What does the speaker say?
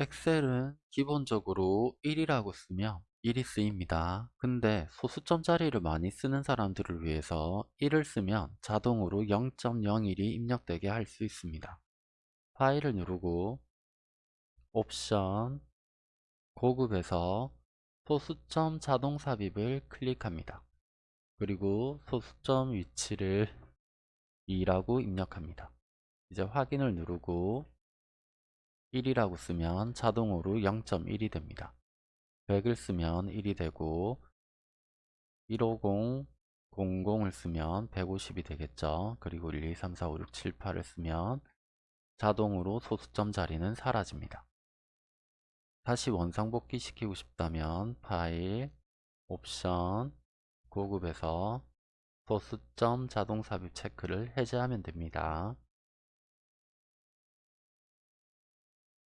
엑셀은 기본적으로 1이라고 쓰면 1이 쓰입니다. 근데 소수점 자리를 많이 쓰는 사람들을 위해서 1을 쓰면 자동으로 0.01이 입력되게 할 수 있습니다. 파일을 누르고 옵션 고급에서 소수점 자동 삽입을 클릭합니다. 그리고 소수점 위치를 2라고 입력합니다. 이제 확인을 누르고 1이라고 쓰면 자동으로 0.1이 됩니다. 100을 쓰면 1이 되고 150, 00을 쓰면 150이 되겠죠. 그리고 1, 2, 3, 4, 5, 6, 7, 8을 쓰면 자동으로 소수점 자리는 사라집니다. 다시 원상복귀 시키고 싶다면 파일, 옵션, 고급에서 소수점 자동 삽입 체크를 해제하면 됩니다.